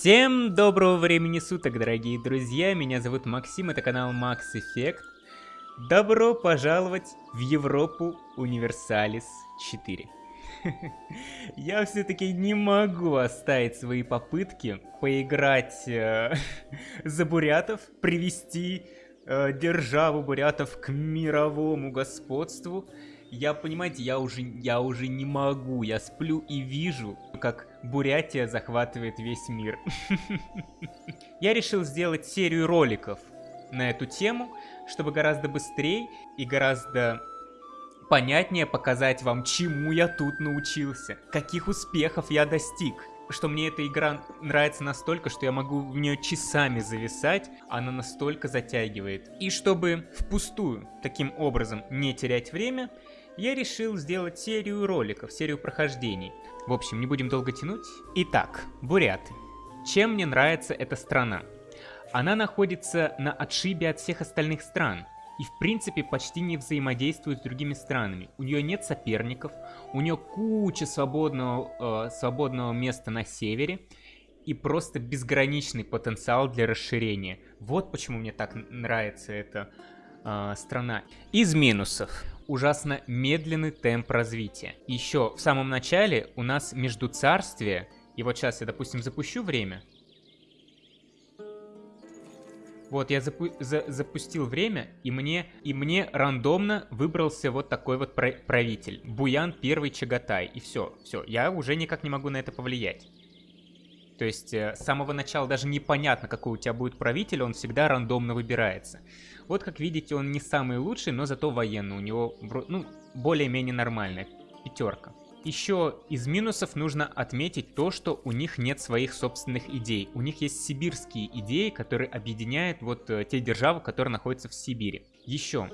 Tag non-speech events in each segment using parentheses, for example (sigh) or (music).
Всем доброго времени суток, дорогие друзья, меня зовут Максим, это канал Max Effect. Добро пожаловать в Европу Универсалис 4. (laughs) Я все-таки не могу оставить свои попытки поиграть э, (laughs) за бурятов, привести э, державу бурятов к мировому господству. Я, понимаете, я уже, я уже не могу. Я сплю и вижу, как Бурятия захватывает весь мир. (laughs) Я решил сделать серию роликов на эту тему, чтобы гораздо быстрее и гораздо понятнее показать вам, чему я тут научился, каких успехов я достиг что мне эта игра нравится настолько, что я могу в нее часами зависать, она настолько затягивает. И чтобы впустую таким образом не терять время, я решил сделать серию роликов, серию прохождений. В общем, не будем долго тянуть. Итак, буряты. Чем мне нравится эта страна? Она находится на отшибе от всех остальных стран и в принципе почти не взаимодействует с другими странами. У нее нет соперников, у нее куча свободного, э, свободного места на севере и просто безграничный потенциал для расширения. Вот почему мне так нравится эта э, страна. Из минусов ужасно медленный темп развития. Еще в самом начале у нас между царствия, и вот сейчас я, допустим, запущу время. Вот, я запу за запустил время, и мне, и мне рандомно выбрался вот такой вот правитель. Буян первый Чагатай. И все, все, я уже никак не могу на это повлиять. То есть э, с самого начала даже непонятно, какой у тебя будет правитель, он всегда рандомно выбирается. Вот как видите, он не самый лучший, но зато военный. У него ну, более-менее нормальная пятерка. Еще из минусов нужно отметить то, что у них нет своих собственных идей. У них есть сибирские идеи, которые объединяют вот э, те державы, которые находятся в Сибири. Еще.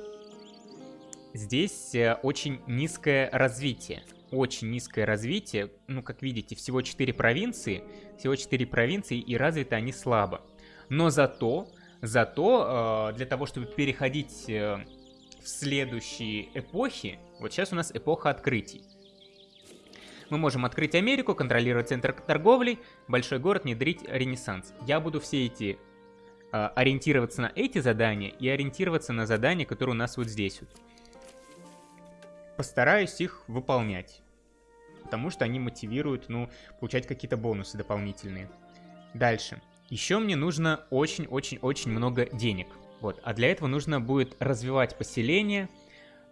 Здесь э, очень низкое развитие очень низкое развитие. Ну, как видите, всего 4 провинции, всего 4 провинции, и развиты они слабо. Но зато, зато э, для того, чтобы переходить э, в следующие эпохи, вот сейчас у нас эпоха открытий. Мы можем открыть Америку, контролировать центр торговли, большой город, внедрить ренессанс. Я буду все эти э, ориентироваться на эти задания и ориентироваться на задания, которые у нас вот здесь вот. Постараюсь их выполнять потому что они мотивируют, ну, получать какие-то бонусы дополнительные. Дальше. Еще мне нужно очень-очень-очень много денег. Вот, а для этого нужно будет развивать поселение,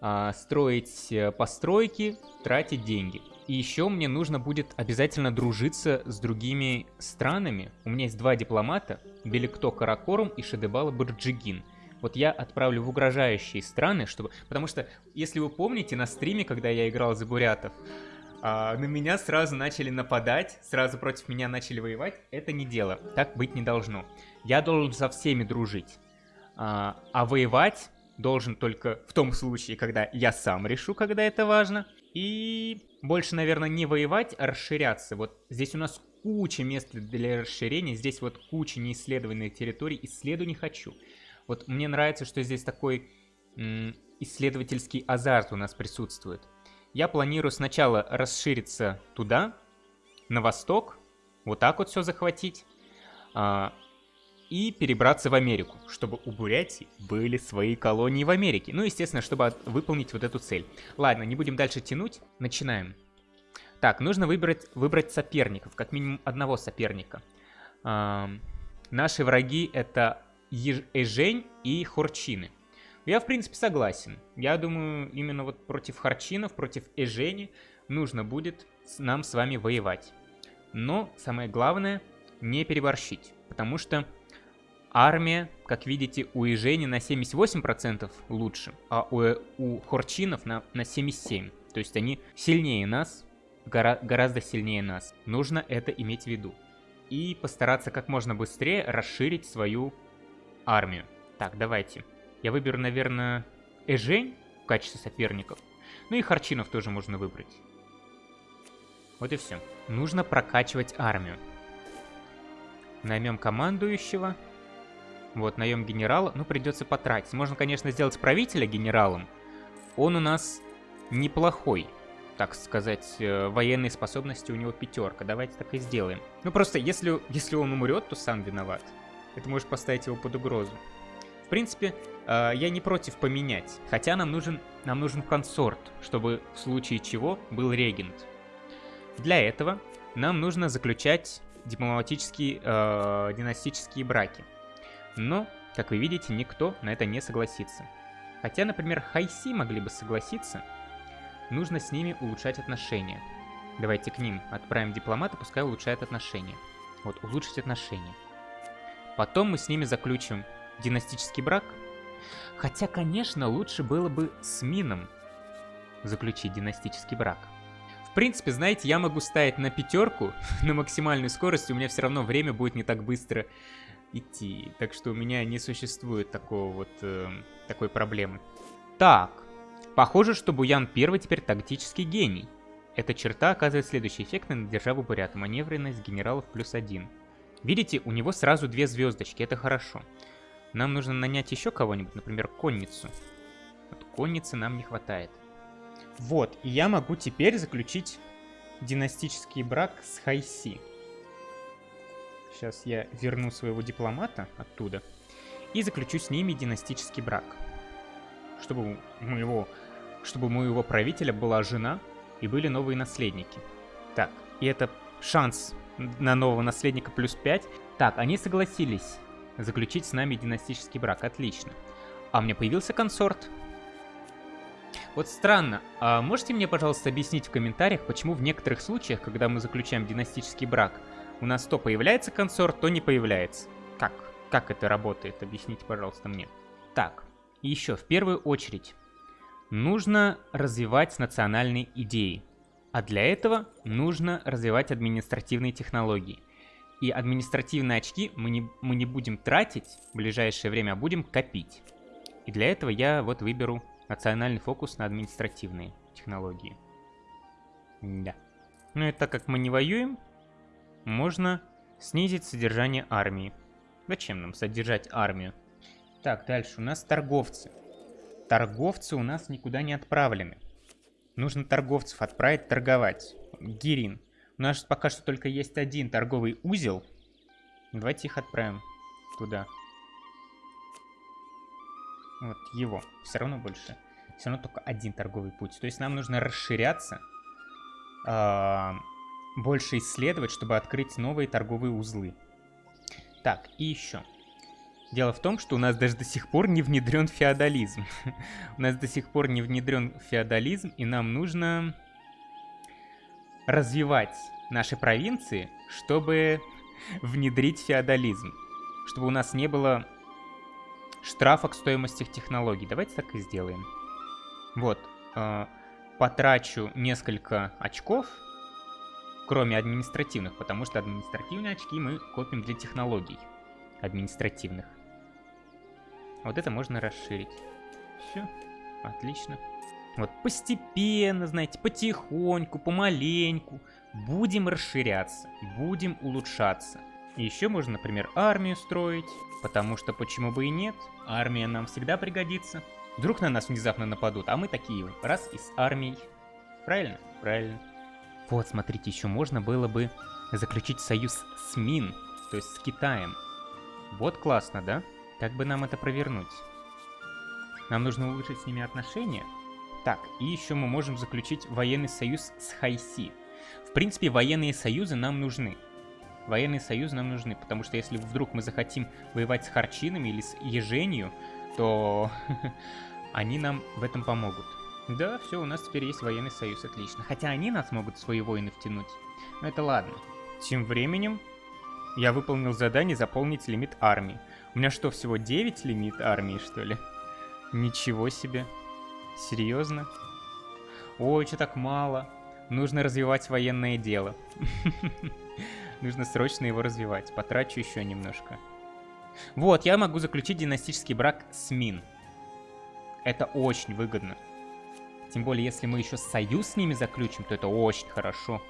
а, строить э, постройки, тратить деньги. И еще мне нужно будет обязательно дружиться с другими странами. У меня есть два дипломата, Беликто Каракорум и Шедебала Барджигин. Вот я отправлю в угрожающие страны, чтобы... Потому что, если вы помните, на стриме, когда я играл за бурятов, а, на меня сразу начали нападать, сразу против меня начали воевать. Это не дело, так быть не должно. Я должен со всеми дружить. А, а воевать должен только в том случае, когда я сам решу, когда это важно. И больше, наверное, не воевать, а расширяться. Вот здесь у нас куча мест для расширения, здесь вот куча неисследованных территорий, исследую не хочу. Вот мне нравится, что здесь такой исследовательский азарт у нас присутствует. Я планирую сначала расшириться туда, на восток, вот так вот все захватить, а, и перебраться в Америку, чтобы у Бурятии были свои колонии в Америке. Ну, естественно, чтобы выполнить вот эту цель. Ладно, не будем дальше тянуть, начинаем. Так, нужно выбрать, выбрать соперников, как минимум одного соперника. А, наши враги это Ежень и Хорчины. Я, в принципе, согласен. Я думаю, именно вот против Харчинов, против Эжени нужно будет нам с вами воевать. Но самое главное, не переборщить. Потому что армия, как видите, у Эжени на 78% лучше, а у, у Хорчинов на, на 77%. То есть они сильнее нас, гора, гораздо сильнее нас. Нужно это иметь в виду. И постараться как можно быстрее расширить свою армию. Так, давайте. Я выберу, наверное, Эжень в качестве соперников. Ну и Харчинов тоже можно выбрать. Вот и все. Нужно прокачивать армию. Наймем командующего. Вот, найем генерала. Ну, придется потратить. Можно, конечно, сделать правителя генералом. Он у нас неплохой. так сказать, э, военные способности у него пятерка. Давайте так и сделаем. Ну просто, если, если он умрет, то сам виноват. Это может поставить его под угрозу. В принципе, э, я не против поменять. Хотя нам нужен, нам нужен консорт, чтобы в случае чего был регент. Для этого нам нужно заключать дипломатические, э, династические браки. Но, как вы видите, никто на это не согласится. Хотя, например, Хайси могли бы согласиться, нужно с ними улучшать отношения. Давайте к ним отправим дипломата, пускай улучшает отношения. Вот, улучшить отношения. Потом мы с ними заключим династический брак. Хотя, конечно, лучше было бы с Мином заключить династический брак. В принципе, знаете, я могу ставить на пятерку (laughs) на максимальную скорость, у меня все равно время будет не так быстро идти. Так что у меня не существует такого вот, э, такой проблемы. Так, похоже, что Буян первый теперь тактический гений. Эта черта оказывает следующий эффект на державу Бурята. Маневренность генералов плюс один. Видите, у него сразу две звездочки, это хорошо. Нам нужно нанять еще кого-нибудь, например, конницу. Вот конницы нам не хватает. Вот, и я могу теперь заключить династический брак с Хайси. Сейчас я верну своего дипломата оттуда и заключу с ними династический брак. Чтобы у моего, чтобы у моего правителя была жена и были новые наследники. Так, и это шанс на нового наследника плюс 5. Так, они согласились заключить с нами династический брак. Отлично. А у меня появился консорт. Вот странно, а можете мне, пожалуйста, объяснить в комментариях, почему в некоторых случаях, когда мы заключаем династический брак, у нас то появляется консорт, то не появляется? Как? Как это работает? Объясните, пожалуйста, мне. Так, еще, в первую очередь, нужно развивать национальные идеи. А для этого нужно развивать административные технологии. И административные очки мы не, мы не будем тратить в ближайшее время, а будем копить. И для этого я вот выберу Национальный фокус на административные технологии. Да. Ну и так как мы не воюем, можно снизить содержание армии. Зачем нам содержать армию? Так, дальше у нас торговцы. Торговцы у нас никуда не отправлены. Нужно торговцев отправить торговать. Гирин. У нас пока что только есть один торговый узел. Давайте их отправим туда. Вот его. Все равно больше. Все равно только один торговый путь. То есть нам нужно расширяться, э, больше исследовать, чтобы открыть новые торговые узлы. Так, и еще. Дело в том, что у нас даже до сих пор не внедрен феодализм. (laughs) у нас до сих пор не внедрен феодализм, и нам нужно развивать наши провинции, чтобы (laughs) внедрить феодализм. Чтобы у нас не было штрафа к стоимости технологий. Давайте так и сделаем. Вот. Э, потрачу несколько очков, кроме административных, потому что административные очки мы копим для технологий административных. Вот это можно расширить. Все, отлично. Вот постепенно, знаете, потихоньку, помаленьку будем расширяться, будем улучшаться. Еще можно, например, армию строить, потому что почему бы и нет, армия нам всегда пригодится. Вдруг на нас внезапно нападут, а мы такие, раз, и с армией. Правильно? Правильно. Вот, смотрите, еще можно было бы заключить союз с Мин, то есть с Китаем. Вот классно, да? Как бы нам это провернуть? Нам нужно улучшить с ними отношения. Так, и еще мы можем заключить военный союз с Хайси. В принципе, военные союзы нам нужны военные союзы нам нужны, потому что если вдруг мы захотим воевать с харчинами или с еженью, то (laughs) они нам в этом помогут. Да, все, у нас теперь есть военный союз, отлично. Хотя они нас могут в свои войны втянуть. Но это ладно. Тем временем я выполнил задание заполнить лимит армии. У меня что, всего 9 лимит армии, что ли? Ничего себе. Серьезно? Ой, что так мало. Нужно развивать военное дело. (laughs) Нужно срочно его развивать. Потрачу еще немножко. Вот, я могу заключить династический брак с Мин. Это очень выгодно. Тем более, если мы еще союз с ними заключим, то это очень хорошо.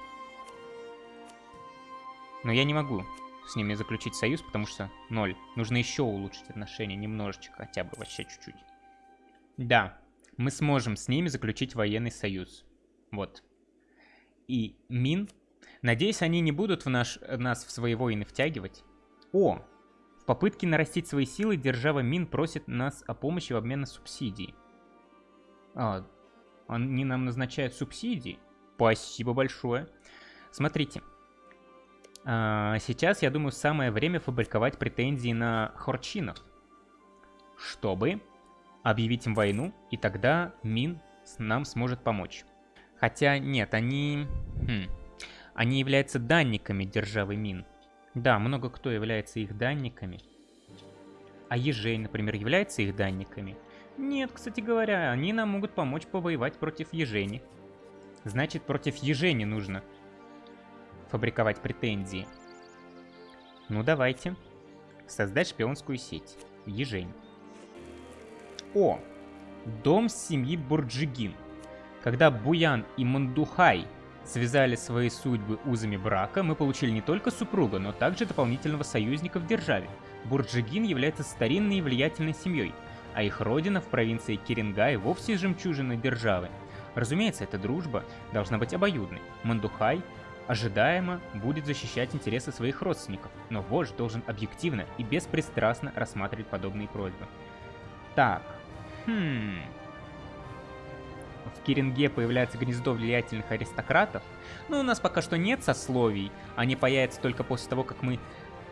Но я не могу с ними заключить союз, потому что ноль. Нужно еще улучшить отношения немножечко, хотя бы вообще чуть-чуть. Да, мы сможем с ними заключить военный союз. Вот. и Мин. Надеюсь, они не будут в наш, нас в свои войны втягивать. О! В попытке нарастить свои силы держава Мин просит нас о помощи в обмен на субсидии. А, они нам назначают субсидии? Спасибо большое. Смотрите. А, сейчас, я думаю, самое время фабриковать претензии на хорчинов. Чтобы объявить им войну, и тогда Мин нам сможет помочь. Хотя нет, они... Хм, они являются данниками державы Мин. Да, много кто является их данниками. А Ежей, например, является их данниками? Нет, кстати говоря, они нам могут помочь повоевать против Ежени. Значит, против Ежени нужно фабриковать претензии. Ну, давайте. Создать шпионскую сеть. Ежень. О! Дом семьи Бурджигин. Когда Буян и Мандухай связали свои судьбы узами брака, мы получили не только супруга, но также дополнительного союзника в державе. Бурджигин является старинной и влиятельной семьей, а их родина в провинции Кирингай вовсе жемчужина державы. Разумеется, эта дружба должна быть обоюдной. Мандухай ожидаемо будет защищать интересы своих родственников, но вождь должен объективно и беспристрастно рассматривать подобные просьбы. Так, хм... В Киринге появляется гнездо влиятельных аристократов, но у нас пока что нет сословий, они появятся только после того, как мы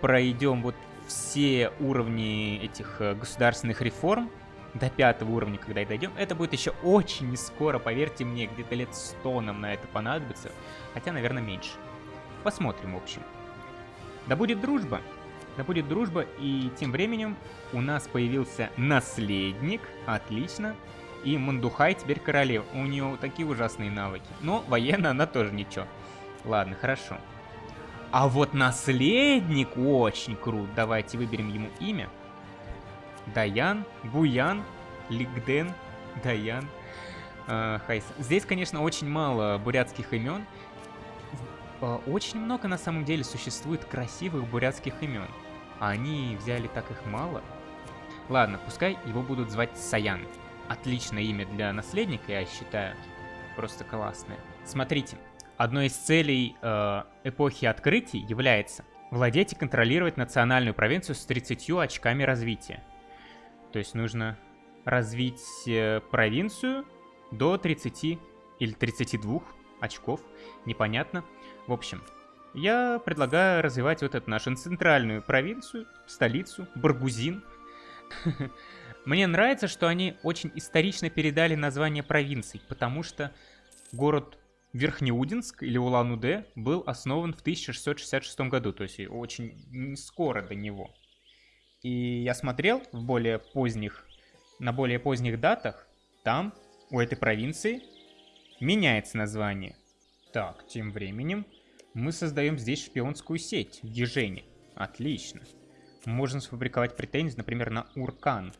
пройдем вот все уровни этих э, государственных реформ, до пятого уровня, когда и дойдем, это будет еще очень не скоро, поверьте мне, где-то лет 100 нам на это понадобится, хотя, наверное, меньше. Посмотрим, в общем. Да будет дружба, да будет дружба, и тем временем у нас появился наследник, отлично, и Мандухай теперь королева, у нее такие ужасные навыки, но военно она тоже ничего. Ладно, хорошо. А вот наследник очень крут, давайте выберем ему имя. Даян, Буян, Лигден, Даян, э, Хайс. Здесь, конечно, очень мало бурятских имен. Э, очень много, на самом деле, существует красивых бурятских имен. А они взяли так их мало. Ладно, пускай его будут звать Саян. Отличное имя для наследника, я считаю. Просто классное. Смотрите, одной из целей э, эпохи открытий является владеть и контролировать национальную провинцию с 30 очками развития. То есть нужно развить э, провинцию до 30 или 32 очков, непонятно. В общем, я предлагаю развивать вот эту нашу центральную провинцию, столицу, Баргузин. (laughs) Мне нравится, что они очень исторично передали название провинций, потому что город Верхнеудинск или Улан-Удэ был основан в 1666 году, то есть очень скоро до него. И я смотрел в более поздних, на более поздних датах, там, у этой провинции, меняется название. Так, тем временем мы создаем здесь шпионскую сеть в Ежене. Отлично. Можно сфабриковать претензии, например, на Уркан.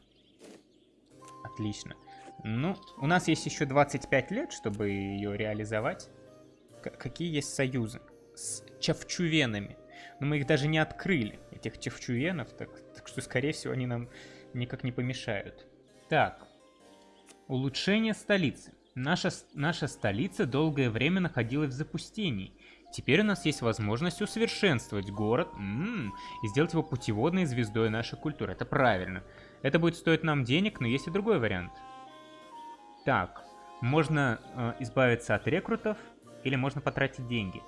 Отлично. Ну, у нас есть еще 25 лет, чтобы ее реализовать. К какие есть союзы? С чавчувенами. Но мы их даже не открыли, этих чавчувенов, так так что, скорее всего, они нам никак не помешают. Так, улучшение столицы. Наша, наша столица долгое время находилась в запустении. Теперь у нас есть возможность усовершенствовать город м -м, и сделать его путеводной звездой нашей культуры. Это правильно. Это будет стоить нам денег, но есть и другой вариант. Так, можно э, избавиться от рекрутов или можно потратить деньги.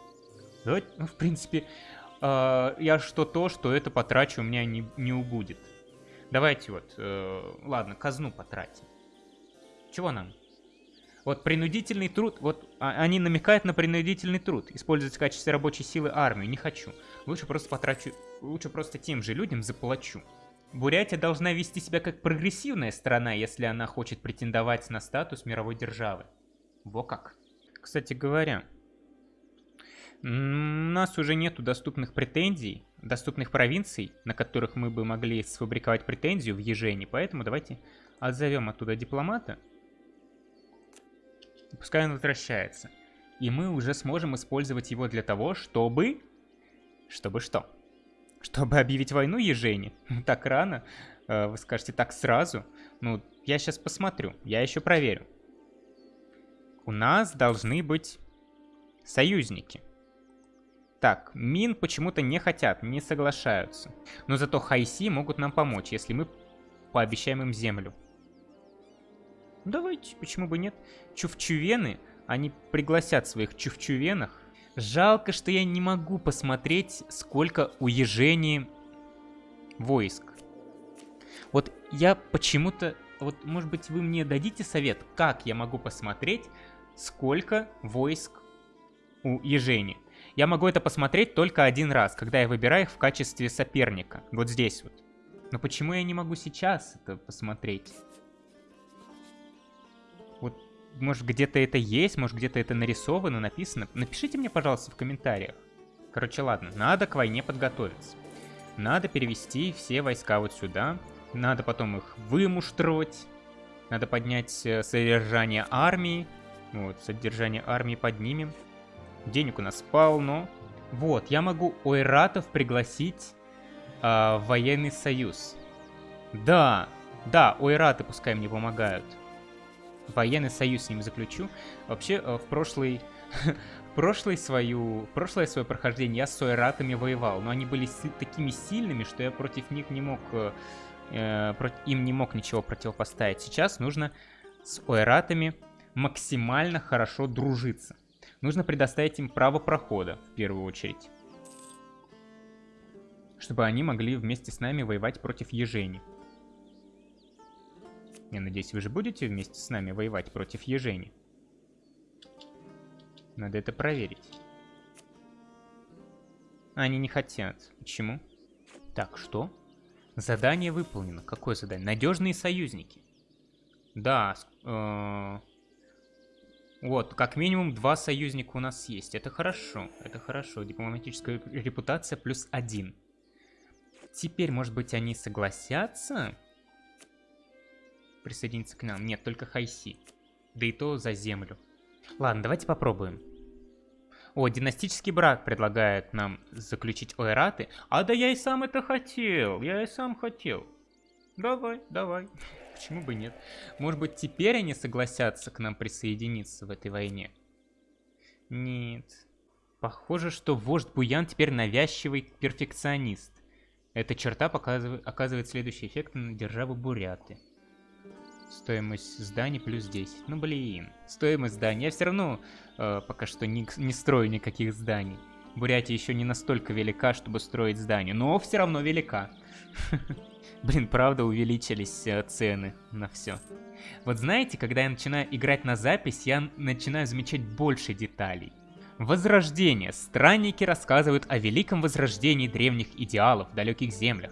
Давайте, ну, в принципе, э, я что то, что это потрачу, у меня не, не убудет. Давайте вот, э, ладно, казну потратим. Чего нам? Вот принудительный труд, вот а, они намекают на принудительный труд. Использовать в качестве рабочей силы армию, не хочу. Лучше просто потрачу, лучше просто тем же людям заплачу. Бурятия должна вести себя как прогрессивная страна, если она хочет претендовать на статус мировой державы. Во как. Кстати говоря, у нас уже нету доступных претензий, доступных провинций, на которых мы бы могли сфабриковать претензию в Ежене, поэтому давайте отзовем оттуда дипломата. Пускай он возвращается. И мы уже сможем использовать его для того, чтобы... Чтобы что? Чтобы объявить войну Ежене? Так рано? Э, вы скажете, так сразу? Ну, я сейчас посмотрю, я еще проверю. У нас должны быть Союзники. Так, Мин почему-то не хотят, не соглашаются. Но зато Хайси могут нам помочь, если мы пообещаем им землю. Давайте, почему бы нет? Чувчувены, они пригласят своих чувчувенах. Жалко, что я не могу посмотреть, сколько у Ежени войск. Вот я почему-то... Вот, может быть, вы мне дадите совет, как я могу посмотреть, сколько войск у Ежени? Я могу это посмотреть только один раз, когда я выбираю их в качестве соперника. Вот здесь вот. Но почему я не могу сейчас это посмотреть? Вот, может, где-то это есть, может, где-то это нарисовано, написано. Напишите мне, пожалуйста, в комментариях. Короче, ладно, надо к войне подготовиться. Надо перевести все войска вот сюда. Надо потом их вымуштровать. Надо поднять э, содержание армии. Вот, содержание армии поднимем. Денег у нас полно. Вот, я могу ойратов пригласить э, военный союз. Да, да, ойраты пускай мне помогают. Военный союз с ним заключу. Вообще, э, в прошлый... (laughs) прошлый свою, прошлое свое прохождение я с ойратами воевал, но они были такими сильными, что я против них не мог, э, э им не мог ничего противопоставить. Сейчас нужно с ойратами максимально хорошо дружиться. Нужно предоставить им право прохода, в первую очередь. Чтобы они могли вместе с нами воевать против Ежени. Я надеюсь, вы же будете вместе с нами воевать против Ежени. Надо это проверить. Они не хотят. Почему? Так, что? Задание выполнено. Какое задание? Надежные союзники. Да, э вот, как минимум два союзника у нас есть. Это хорошо, это хорошо. Дипломатическая репутация плюс один. Теперь, может быть, они согласятся присоединиться к нам? Нет, только Хайси. Да и то за землю. Ладно, давайте попробуем. О, династический брак предлагает нам заключить ойраты. А да я и сам это хотел, я и сам хотел. Давай, давай. Почему бы нет? Может быть, теперь они согласятся к нам присоединиться в этой войне? Нет. Похоже, что вождь Буян теперь навязчивый перфекционист. Эта черта оказывает следующий эффект на державу Буряты. Стоимость зданий плюс 10. Ну блин, стоимость зданий. Я все равно э, пока что не, не строю никаких зданий. Бурятия еще не настолько велика, чтобы строить здание, но все равно велика. (laughs) Блин, правда увеличились э, цены на все. Вот знаете, когда я начинаю играть на запись, я начинаю замечать больше деталей. Возрождение. Странники рассказывают о великом возрождении древних идеалов в далеких землях.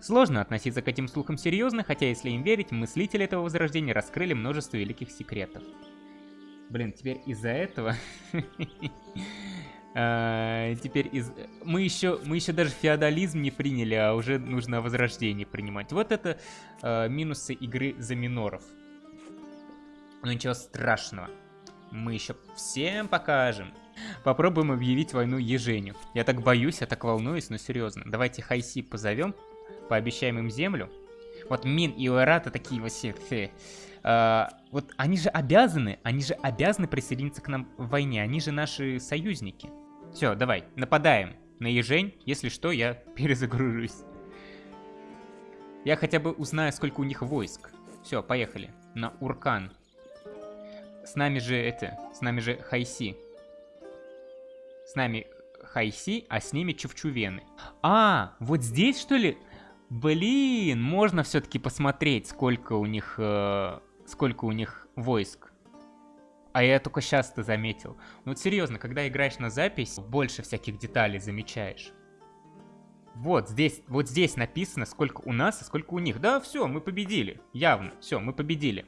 Сложно относиться к этим слухам серьезно, хотя если им верить, мыслители этого возрождения раскрыли множество великих секретов. Блин, теперь из-за этого (laughs) А, теперь из... мы еще мы еще даже феодализм не приняли, а уже нужно возрождение принимать. Вот это а, минусы игры за миноров. Но ничего страшного. Мы еще всем покажем. Попробуем объявить войну Еженю. Я так боюсь, я так волнуюсь, но серьезно. Давайте Хайси позовем, пообещаем им землю. Вот Мин и Уэрата такие вот все. А, вот они же обязаны, они же обязаны присоединиться к нам в войне. Они же наши союзники. Все, давай, нападаем на ежень. Если что, я (laughs) перезагружусь. Я хотя бы узнаю, сколько у них войск. Все, поехали. На Уркан. С нами же это, с нами же Хайси. С нами Хайси, а с ними Чувчувены. А, вот здесь что ли? Блин, можно все-таки посмотреть, сколько у них, э, сколько у них войск. А я только сейчас это заметил. Ну вот серьезно, когда играешь на запись, больше всяких деталей замечаешь. Вот здесь, вот здесь написано, сколько у нас, а сколько у них. Да, все, мы победили. Явно, все, мы победили.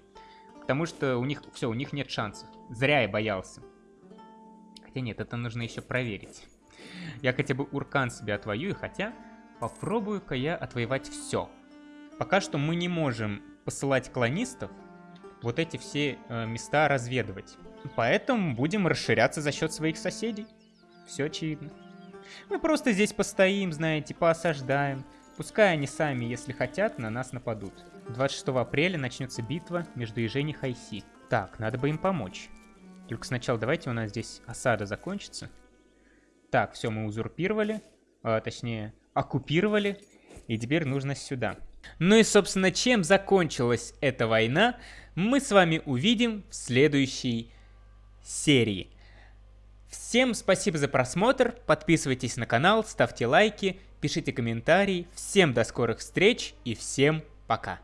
Потому что у них, все, у них нет шансов. Зря я боялся. Хотя нет, это нужно еще проверить. Я хотя бы Уркан себе отвоюю, хотя попробую-ка я отвоевать все. Пока что мы не можем посылать клонистов, вот эти все э, места разведывать. Поэтому будем расширяться за счет своих соседей. Все очевидно. Мы просто здесь постоим, знаете, поосаждаем. Пускай они сами, если хотят, на нас нападут. 26 апреля начнется битва между Ежень и Хайси. Так, надо бы им помочь. Только сначала давайте у нас здесь осада закончится. Так, все, мы узурпировали. А, точнее, оккупировали. И теперь нужно сюда. Ну и, собственно, чем закончилась эта война, мы с вами увидим в следующей серии. Всем спасибо за просмотр, подписывайтесь на канал, ставьте лайки, пишите комментарии. Всем до скорых встреч и всем пока.